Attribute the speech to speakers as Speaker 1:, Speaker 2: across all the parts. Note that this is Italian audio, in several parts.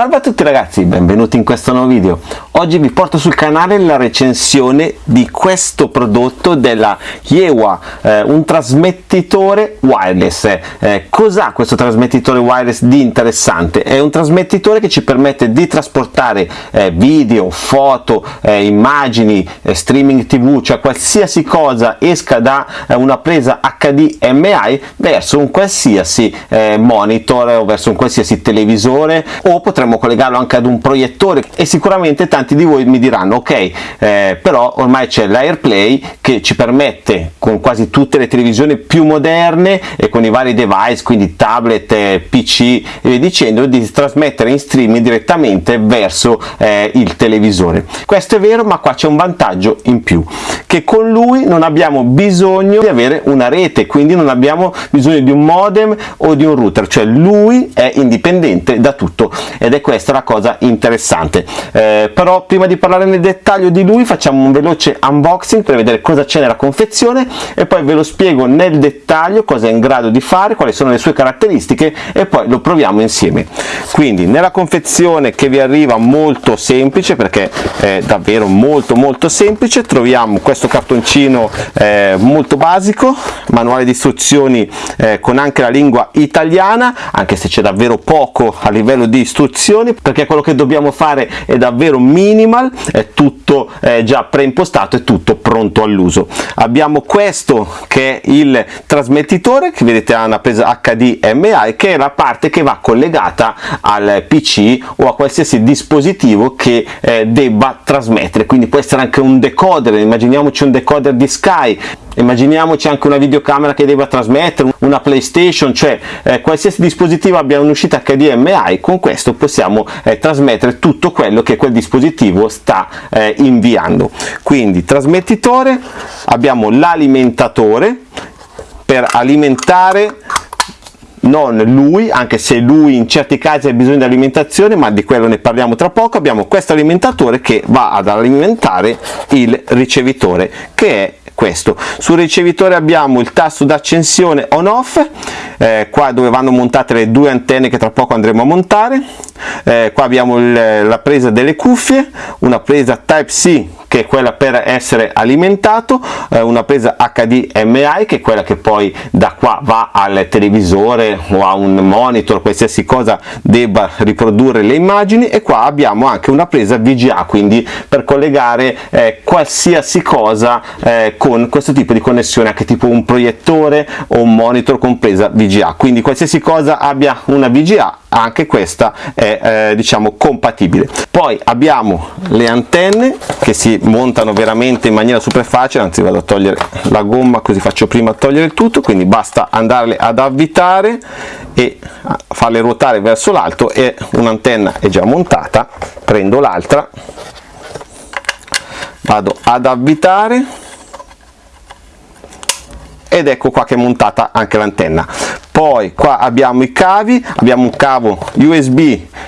Speaker 1: Salve a tutti ragazzi, benvenuti in questo nuovo video. Oggi vi porto sul canale la recensione di questo prodotto della Yewa, eh, un trasmettitore wireless. Eh, Cos'ha questo trasmettitore wireless di interessante? È un trasmettitore che ci permette di trasportare eh, video, foto, eh, immagini, eh, streaming tv, cioè qualsiasi cosa esca da eh, una presa HDMI verso un qualsiasi monitor o verso un qualsiasi televisore o potremmo collegarlo anche ad un proiettore e sicuramente tanti di voi mi diranno ok eh, però ormai c'è l'AirPlay che ci permette con quasi tutte le televisioni più moderne e con i vari device quindi tablet, eh, pc e via dicendo di trasmettere in streaming direttamente verso eh, il televisore. Questo è vero ma qua c'è un vantaggio in più che con lui non abbiamo bisogno di avere una rete quindi non abbiamo bisogno di un modem o di un router cioè lui è indipendente da tutto ed è questa la cosa interessante. Eh, però prima di parlare nel dettaglio di lui facciamo un veloce unboxing per vedere cosa c'è nella confezione e poi ve lo spiego nel dettaglio cosa è in grado di fare quali sono le sue caratteristiche e poi lo proviamo insieme. Quindi nella confezione che vi arriva molto semplice perché è davvero molto molto semplice troviamo questo cartoncino eh, molto basico manuale di istruzioni eh, con anche la lingua italiana anche se c'è davvero poco a livello di istruzioni perché quello che dobbiamo fare è davvero minimal è tutto eh, già preimpostato è tutto pronto all'uso. Abbiamo questo che è il trasmettitore che vedete ha una presa HDMI che è la parte che va collegata al PC o a qualsiasi dispositivo che eh, debba trasmettere. Quindi può essere anche un decoder immaginiamoci un decoder di Sky immaginiamoci anche una videocamera che deve trasmettere una playstation cioè eh, qualsiasi dispositivo abbia un'uscita HDMI con questo possiamo eh, trasmettere tutto quello che quel dispositivo sta eh, inviando. Quindi trasmettitore abbiamo l'alimentatore per alimentare non lui, anche se lui in certi casi ha bisogno di alimentazione, ma di quello ne parliamo tra poco, abbiamo questo alimentatore che va ad alimentare il ricevitore, che è questo. Sul ricevitore abbiamo il tasto d'accensione on off eh, qua dove vanno montate le due antenne che tra poco andremo a montare eh, qua abbiamo il, la presa delle cuffie una presa type c che è quella per essere alimentato, eh, una presa HDMI che è quella che poi da qua va al televisore o a un monitor, qualsiasi cosa debba riprodurre le immagini e qua abbiamo anche una presa VGA, quindi per collegare eh, qualsiasi cosa eh, con questo tipo di connessione, anche tipo un proiettore o un monitor con presa VGA, quindi qualsiasi cosa abbia una VGA anche questa è eh, diciamo compatibile. Poi abbiamo le antenne che si montano veramente in maniera super facile anzi vado a togliere la gomma così faccio prima a togliere il tutto quindi basta andarle ad avvitare e farle ruotare verso l'alto e un'antenna è già montata prendo l'altra vado ad avvitare ed ecco qua che è montata anche l'antenna poi qua abbiamo i cavi abbiamo un cavo usb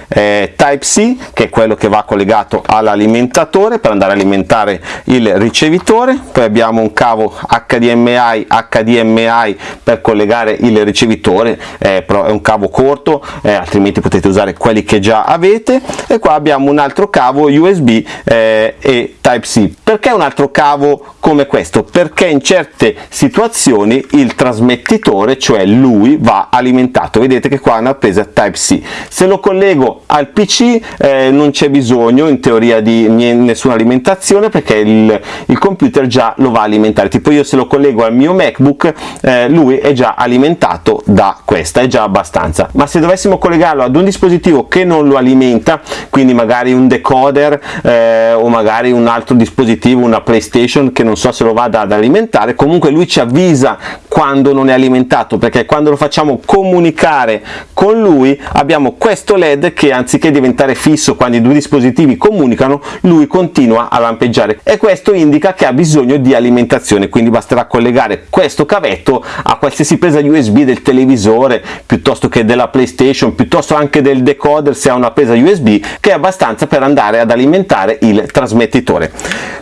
Speaker 1: eh, type c che è quello che va collegato all'alimentatore per andare a alimentare il ricevitore. Poi abbiamo un cavo hdmi hdmi per collegare il ricevitore eh, però è un cavo corto eh, altrimenti potete usare quelli che già avete. E qua abbiamo un altro cavo usb eh, e type c. Perché un altro cavo come questo? Perché in certe situazioni il trasmettitore cioè lui va alimentato. Vedete che qua è una presa type c. Se lo collego al pc eh, non c'è bisogno in teoria di nessuna alimentazione perché il, il, computer già lo va a alimentare. Tipo io se lo collego al mio macbook eh, lui è già alimentato da questa è già abbastanza. Ma se dovessimo collegarlo ad un dispositivo che non lo alimenta quindi magari un decoder eh, o magari un altro dispositivo una playstation che non so se lo vada ad alimentare comunque lui ci avvisa quando non è alimentato perché quando lo facciamo comunicare con lui abbiamo questo led che anziché diventare fisso quando i due dispositivi comunicano lui continua a lampeggiare. E questo indica che ha bisogno di alimentazione quindi basterà collegare questo cavetto a qualsiasi presa usb del televisore piuttosto che della playstation piuttosto anche del decoder se ha una presa usb che è abbastanza per andare ad alimentare il trasmettitore.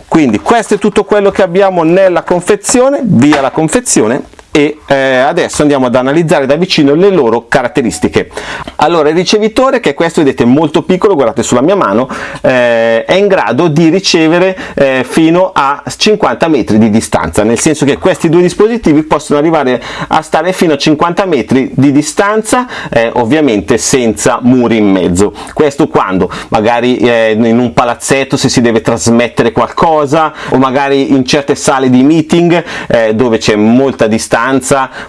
Speaker 1: Quindi questo è tutto quello che abbiamo nella confezione. Via la confezione e eh, adesso andiamo ad analizzare da vicino le loro caratteristiche. Allora il ricevitore che è questo vedete molto piccolo guardate sulla mia mano eh, è in grado di ricevere eh, fino a 50 metri di distanza nel senso che questi due dispositivi possono arrivare a stare fino a 50 metri di distanza eh, ovviamente senza muri in mezzo. Questo quando? Magari eh, in un palazzetto se si deve trasmettere qualcosa o magari in certe sale di meeting eh, dove c'è molta distanza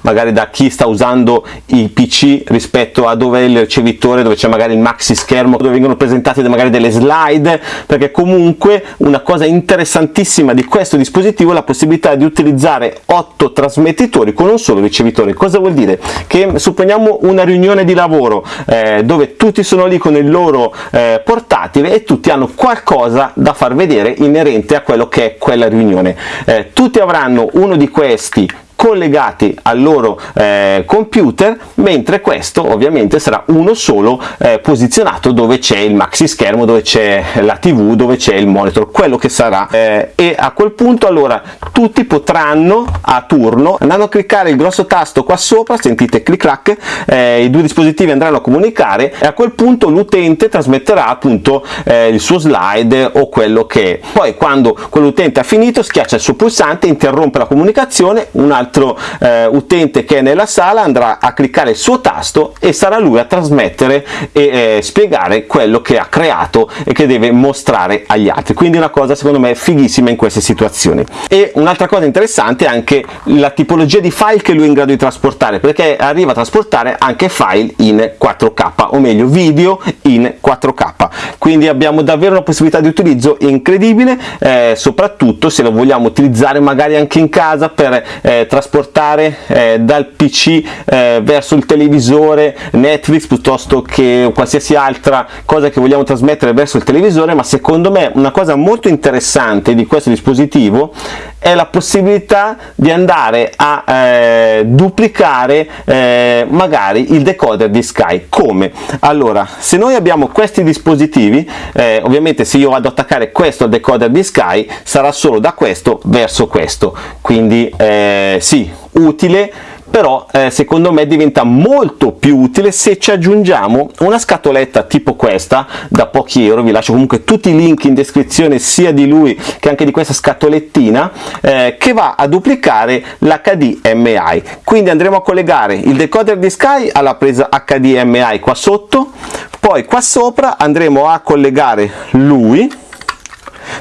Speaker 1: magari da chi sta usando i pc rispetto a dove è il ricevitore dove c'è magari il maxi schermo dove vengono presentate magari delle slide perché comunque una cosa interessantissima di questo dispositivo è la possibilità di utilizzare 8 trasmettitori con un solo ricevitore. Cosa vuol dire? Che supponiamo una riunione di lavoro eh, dove tutti sono lì con il loro eh, portatile e tutti hanno qualcosa da far vedere inerente a quello che è quella riunione. Eh, tutti avranno uno di questi collegati al loro eh, computer mentre questo ovviamente sarà uno solo eh, posizionato dove c'è il maxi schermo dove c'è la tv dove c'è il monitor quello che sarà. Eh, e a quel punto allora tutti potranno a turno andando a cliccare il grosso tasto qua sopra sentite clic clac eh, i due dispositivi andranno a comunicare e a quel punto l'utente trasmetterà appunto eh, il suo slide o quello che è. Poi quando quell'utente ha finito schiaccia il suo pulsante interrompe la comunicazione un altro altro eh, utente che è nella sala andrà a cliccare il suo tasto e sarà lui a trasmettere e eh, spiegare quello che ha creato e che deve mostrare agli altri. Quindi una cosa secondo me fighissima in queste situazioni. E un'altra cosa interessante è anche la tipologia di file che lui è in grado di trasportare perché arriva a trasportare anche file in 4k o meglio video in 4k quindi abbiamo davvero una possibilità di utilizzo incredibile eh, soprattutto se lo vogliamo utilizzare magari anche in casa per eh, trasportare eh, dal pc eh, verso il televisore netflix piuttosto che qualsiasi altra cosa che vogliamo trasmettere verso il televisore ma secondo me una cosa molto interessante di questo dispositivo è la possibilità di andare a eh, duplicare eh, magari il decoder di Sky come? allora se noi abbiamo questi dispositivi eh, ovviamente se io vado ad attaccare questo al decoder di Sky sarà solo da questo verso questo quindi eh, sì utile però eh, secondo me diventa molto più utile se ci aggiungiamo una scatoletta tipo questa da pochi euro vi lascio comunque tutti i link in descrizione sia di lui che anche di questa scatolettina eh, che va a duplicare l'HDMI quindi andremo a collegare il decoder di Sky alla presa HDMI qua sotto poi qua sopra andremo a collegare lui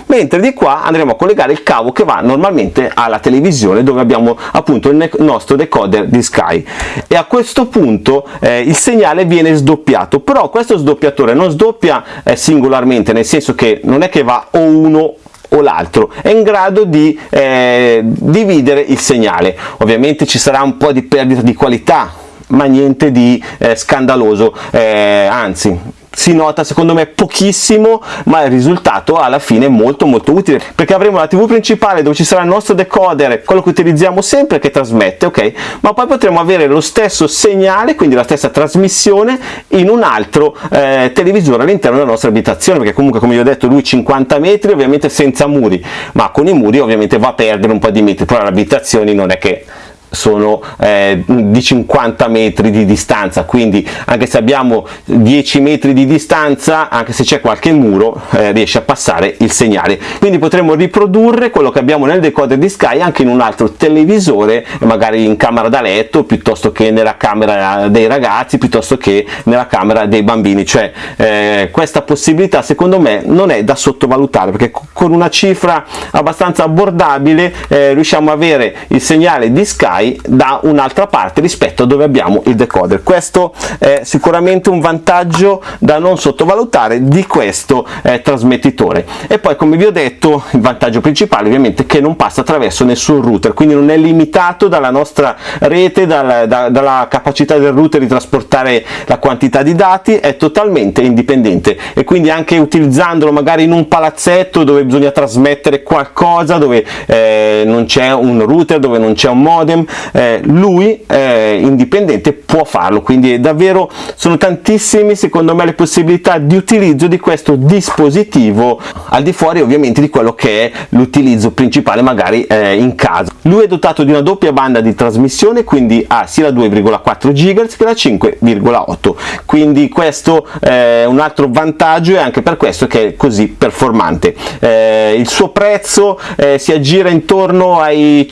Speaker 1: mentre di qua andremo a collegare il cavo che va normalmente alla televisione dove abbiamo appunto il nostro decoder di Sky. E a questo punto eh, il segnale viene sdoppiato. Però questo sdoppiatore non sdoppia eh, singolarmente nel senso che non è che va o uno o l'altro. È in grado di eh, dividere il segnale. Ovviamente ci sarà un po' di perdita di qualità ma niente di eh, scandaloso. Eh, anzi si nota secondo me pochissimo ma il risultato alla fine è molto molto utile. Perché avremo la tv principale dove ci sarà il nostro decoder quello che utilizziamo sempre che trasmette ok? Ma poi potremo avere lo stesso segnale quindi la stessa trasmissione in un altro eh, televisore all'interno della nostra abitazione. Perché comunque come vi ho detto lui 50 metri ovviamente senza muri. Ma con i muri ovviamente va a perdere un po' di metri. Però le abitazioni non è che sono eh, di 50 metri di distanza quindi anche se abbiamo 10 metri di distanza anche se c'è qualche muro eh, riesce a passare il segnale. Quindi potremo riprodurre quello che abbiamo nel decoder di Sky anche in un altro televisore magari in camera da letto piuttosto che nella camera dei ragazzi piuttosto che nella camera dei bambini. Cioè eh, questa possibilità secondo me non è da sottovalutare perché con una cifra abbastanza abbordabile eh, riusciamo a avere il segnale di Sky fai da un'altra parte rispetto a dove abbiamo il decoder. Questo è sicuramente un vantaggio da non sottovalutare di questo eh, trasmettitore. E poi come vi ho detto il vantaggio principale ovviamente è che non passa attraverso nessun router quindi non è limitato dalla nostra rete dalla, da, dalla capacità del router di trasportare la quantità di dati è totalmente indipendente. E quindi anche utilizzandolo magari in un palazzetto dove bisogna trasmettere qualcosa dove eh, non c'è un router dove non c'è un modem eh, lui eh, indipendente può farlo. Quindi davvero sono tantissimi secondo me le possibilità di utilizzo di questo dispositivo al di fuori ovviamente di quello che è l'utilizzo principale magari eh, in casa. Lui è dotato di una doppia banda di trasmissione quindi ha sia la 2,4 GHz che la 5,8 quindi questo è un altro vantaggio e anche per questo che è così performante. Eh, il suo prezzo eh, si aggira intorno ai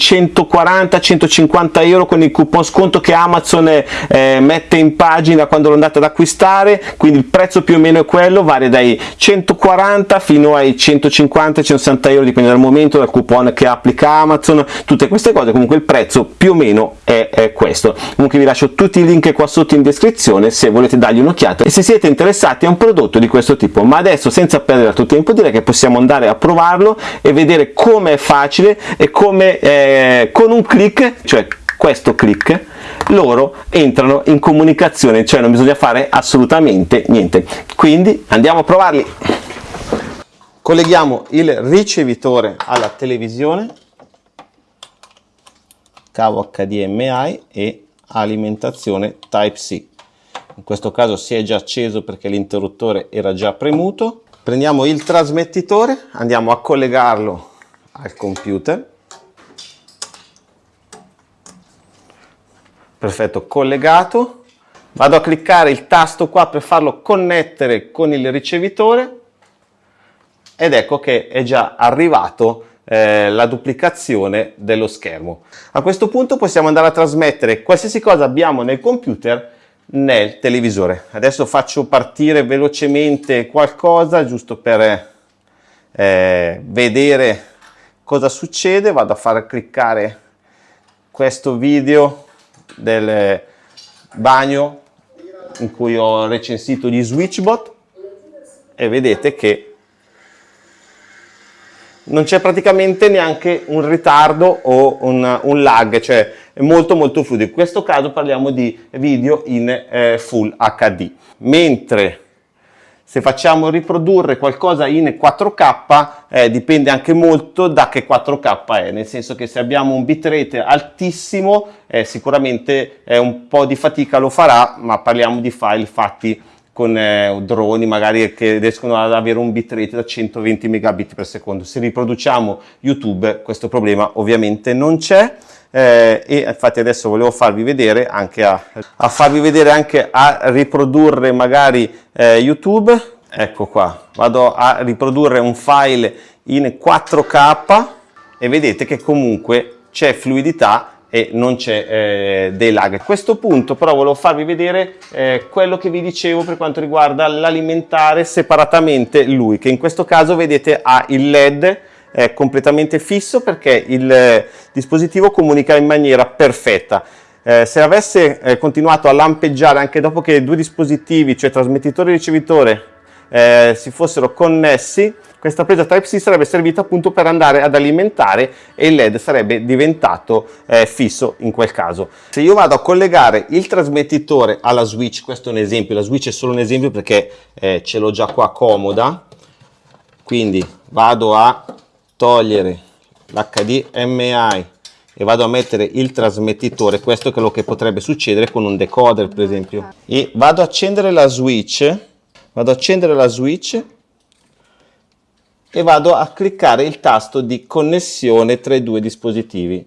Speaker 1: 140-150 euro con il coupon sconto che Amazon eh, mette in pagina quando lo andate ad acquistare quindi il prezzo più o meno è quello varia dai 140 fino ai 150-160 euro dipende dal momento dal coupon che applica Amazon tutte queste cose comunque il prezzo più o meno è, è questo. Comunque vi lascio tutti i link qua sotto in descrizione se volete dargli un'occhiata e se siete interessati a un prodotto di questo tipo. Ma adesso senza perdere altro tempo direi che possiamo andare a provarlo e vedere come è facile e come eh, con un clic cioè questo clic loro entrano in comunicazione cioè non bisogna fare assolutamente niente. Quindi andiamo a provarli. Colleghiamo il ricevitore alla televisione cavo HDMI e alimentazione Type-C in questo caso si è già acceso perché l'interruttore era già premuto. Prendiamo il trasmettitore andiamo a collegarlo al computer perfetto collegato. Vado a cliccare il tasto qua per farlo connettere con il ricevitore. Ed ecco che è già arrivato eh, la duplicazione dello schermo. A questo punto possiamo andare a trasmettere qualsiasi cosa abbiamo nel computer nel televisore. Adesso faccio partire velocemente qualcosa giusto per eh, vedere cosa succede. Vado a far cliccare questo video del bagno in cui ho recensito gli switchbot e vedete che non c'è praticamente neanche un ritardo o un, un, lag, cioè è molto molto fluido. In questo caso parliamo di video in eh, Full HD, mentre se facciamo riprodurre qualcosa in 4K eh, dipende anche molto da che 4K è, nel senso che se abbiamo un bitrate altissimo eh, sicuramente eh, un po' di fatica lo farà, ma parliamo di file fatti con eh, droni magari che riescono ad avere un bitrate da 120 megabit per secondo. Se riproduciamo YouTube questo problema ovviamente non c'è eh, e infatti adesso volevo farvi vedere anche a, a farvi vedere anche a riprodurre magari eh, YouTube ecco qua vado a riprodurre un file in 4k e vedete che comunque c'è fluidità e non c'è eh, dei lag. A questo punto però volevo farvi vedere eh, quello che vi dicevo per quanto riguarda l'alimentare separatamente lui, che in questo caso vedete ha il LED è completamente fisso perché il eh, dispositivo comunica in maniera perfetta. Eh, se avesse eh, continuato a lampeggiare anche dopo che due dispositivi, cioè trasmettitore e ricevitore, eh, si fossero connessi, questa presa Type-C sarebbe servita appunto per andare ad alimentare e il LED sarebbe diventato eh, fisso in quel caso. Se io vado a collegare il trasmettitore alla switch, questo è un esempio, la switch è solo un esempio perché eh, ce l'ho già qua comoda, quindi vado a togliere l'HDMI e vado a mettere il trasmettitore, questo è quello che potrebbe succedere con un decoder per esempio, e vado a accendere la switch, vado a accendere la switch e vado a cliccare il tasto di connessione tra i due dispositivi.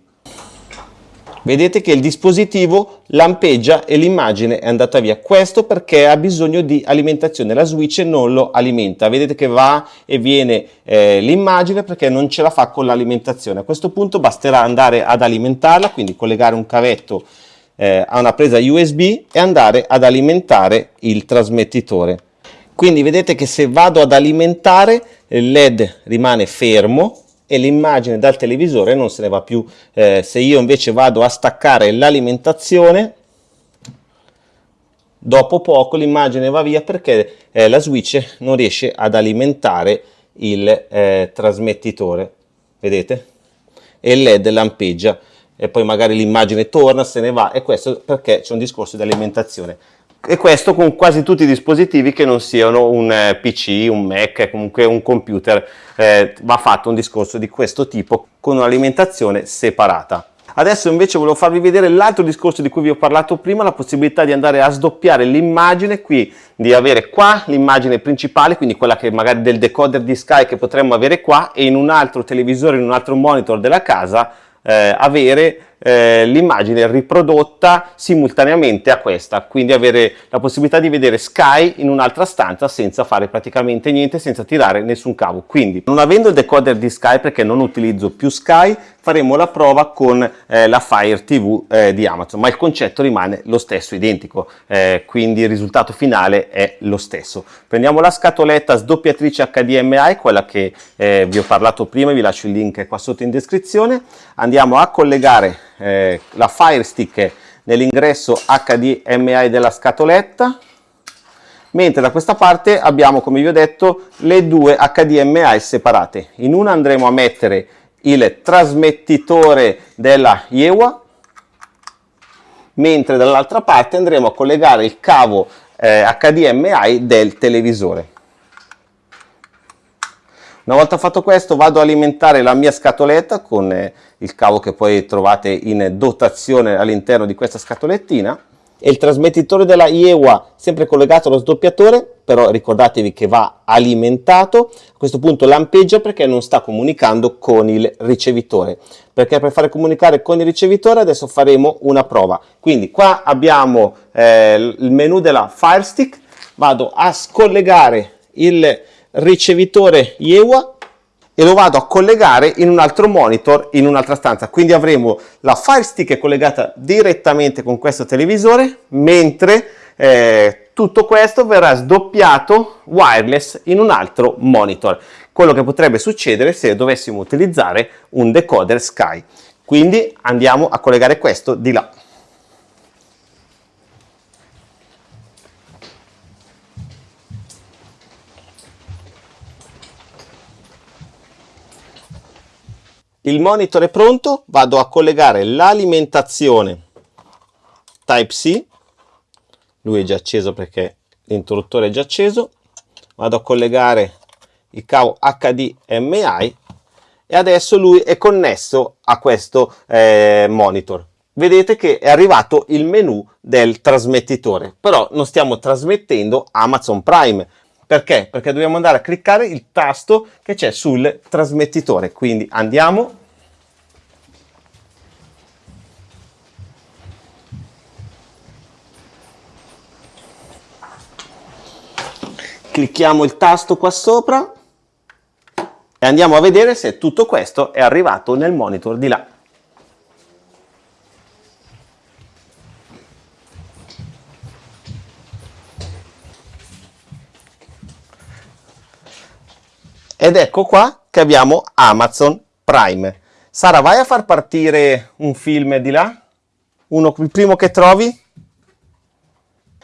Speaker 1: Vedete che il dispositivo lampeggia e l'immagine è andata via. Questo perché ha bisogno di alimentazione. La switch non lo alimenta. Vedete che va e viene eh, l'immagine perché non ce la fa con l'alimentazione. A questo punto basterà andare ad alimentarla quindi collegare un cavetto eh, a una presa USB e andare ad alimentare il trasmettitore quindi vedete che se vado ad alimentare il led rimane fermo e l'immagine dal televisore non se ne va più. Eh, se io invece vado a staccare l'alimentazione, dopo poco l'immagine va via perché eh, la switch non riesce ad alimentare il eh, trasmettitore, vedete? E il LED lampeggia e poi magari l'immagine torna, se ne va e questo perché c'è un discorso di alimentazione e questo con quasi tutti i dispositivi che non siano un eh, PC, un Mac, comunque un computer, eh, va fatto un discorso di questo tipo con un'alimentazione separata. Adesso invece volevo farvi vedere l'altro discorso di cui vi ho parlato prima, la possibilità di andare a sdoppiare l'immagine qui, di avere qua l'immagine principale, quindi quella che magari del decoder di Sky che potremmo avere qua e in un altro televisore, in un altro monitor della casa eh, avere eh, l'immagine riprodotta simultaneamente a questa, quindi avere la possibilità di vedere Sky in un'altra stanza senza fare praticamente niente, senza tirare nessun cavo. Quindi non avendo il decoder di Sky perché non utilizzo più Sky, faremo la prova con eh, la Fire TV eh, di Amazon, ma il concetto rimane lo stesso, identico, eh, quindi il risultato finale è lo stesso. Prendiamo la scatoletta sdoppiatrice HDMI, quella che eh, vi ho parlato prima, vi lascio il link qua sotto in descrizione, andiamo a collegare eh, la Fire Stick nell'ingresso HDMI della scatoletta, mentre da questa parte abbiamo, come vi ho detto, le due HDMI separate. In una andremo a mettere il trasmettitore della Iewa, mentre dall'altra parte andremo a collegare il cavo eh, HDMI del televisore. Una volta fatto questo vado ad alimentare la mia scatoletta con eh, il cavo che poi trovate in dotazione all'interno di questa scatolettina. E il trasmettitore della IEWA sempre collegato allo sdoppiatore però ricordatevi che va alimentato. A questo punto lampeggia perché non sta comunicando con il ricevitore. Perché per fare comunicare con il ricevitore adesso faremo una prova. Quindi qua abbiamo eh, il menu della Fire Stick vado a scollegare il ricevitore IEWA e lo vado a collegare in un altro monitor in un'altra stanza. Quindi avremo la Fire Stick collegata direttamente con questo televisore mentre eh, tutto questo verrà sdoppiato wireless in un altro monitor. Quello che potrebbe succedere se dovessimo utilizzare un decoder Sky. Quindi andiamo a collegare questo di là il monitor è pronto vado a collegare l'alimentazione type C. Lui è già acceso perché l'interruttore è già acceso. Vado a collegare il cavo HDMI e adesso lui è connesso a questo eh, monitor. Vedete che è arrivato il menu del trasmettitore però non stiamo trasmettendo Amazon Prime perché? Perché dobbiamo andare a cliccare il tasto che c'è sul trasmettitore. Quindi andiamo. Clicchiamo il tasto qua sopra e andiamo a vedere se tutto questo è arrivato nel monitor di là. Ed ecco qua che abbiamo Amazon Prime. Sara, vai a far partire un film di là? Uno, il primo che trovi?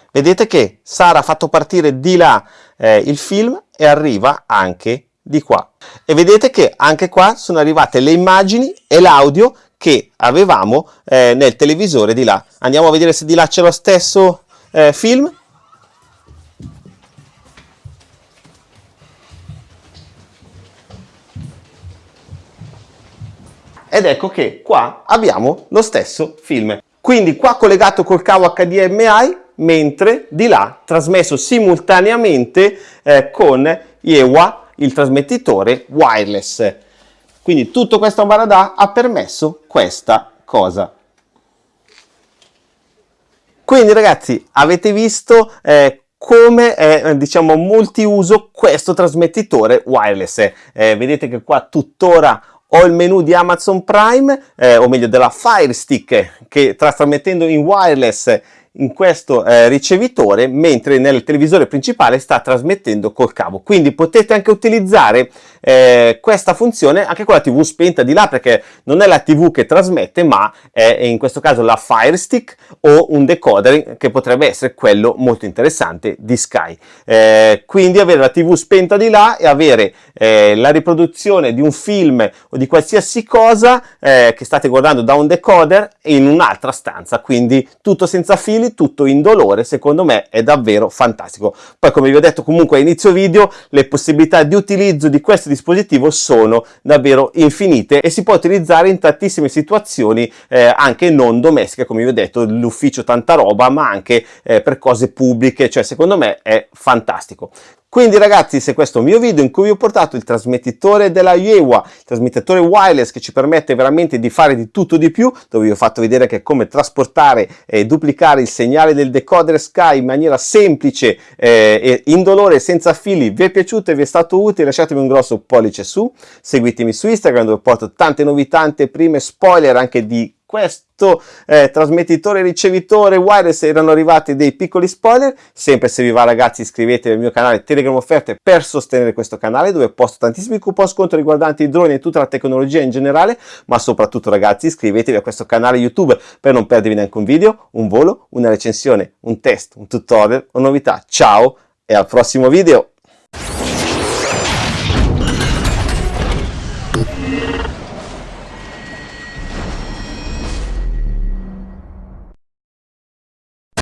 Speaker 1: Vedete che Sara ha fatto partire di là eh, il film e arriva anche di qua. E vedete che anche qua sono arrivate le immagini e l'audio che avevamo eh, nel televisore di là. Andiamo a vedere se di là c'è lo stesso eh, film. Ed ecco che qua abbiamo lo stesso film. Quindi qua collegato col cavo HDMI, mentre di là trasmesso simultaneamente eh, con Iewa, il trasmettitore wireless. Quindi tutto questo ambaradà ha permesso questa cosa. Quindi ragazzi avete visto eh, come è diciamo multiuso questo trasmettitore wireless. Eh, vedete che qua tuttora ho il menu di Amazon Prime, eh, o meglio della Fire Stick, che trasmettendo in wireless in questo eh, ricevitore mentre nel televisore principale sta trasmettendo col cavo. Quindi potete anche utilizzare eh, questa funzione anche con la tv spenta di là perché non è la tv che trasmette ma è in questo caso la Fire Stick o un decoder che potrebbe essere quello molto interessante di Sky eh, quindi avere la tv spenta di là e avere eh, la riproduzione di un film o di qualsiasi cosa eh, che state guardando da un decoder in un'altra stanza quindi tutto senza fili fili, tutto indolore, secondo me è davvero fantastico. Poi come vi ho detto comunque a inizio video, le possibilità di utilizzo di questo dispositivo sono davvero infinite e si può utilizzare in tantissime situazioni eh, anche non domestiche, come vi ho detto, l'ufficio tanta roba, ma anche eh, per cose pubbliche, cioè secondo me è fantastico. Quindi ragazzi se questo è un mio video in cui vi ho portato il trasmettitore della Yewa, il trasmettitore wireless che ci permette veramente di fare di tutto di più, dove vi ho fatto vedere che come trasportare e duplicare il segnale del decoder Sky in maniera semplice eh, e indolore senza fili, vi è piaciuto e vi è stato utile lasciatemi un grosso pollice su, seguitemi su Instagram dove porto tante novità, prime spoiler anche di questo eh, trasmettitore ricevitore wireless erano arrivati dei piccoli spoiler. Sempre se vi va ragazzi iscrivetevi al mio canale Telegram Offerte per sostenere questo canale dove posto tantissimi coupon sconto riguardanti i droni e tutta la tecnologia in generale. Ma soprattutto ragazzi iscrivetevi a questo canale YouTube per non perdervi neanche un video, un volo, una recensione, un test, un tutorial o novità. Ciao e al prossimo video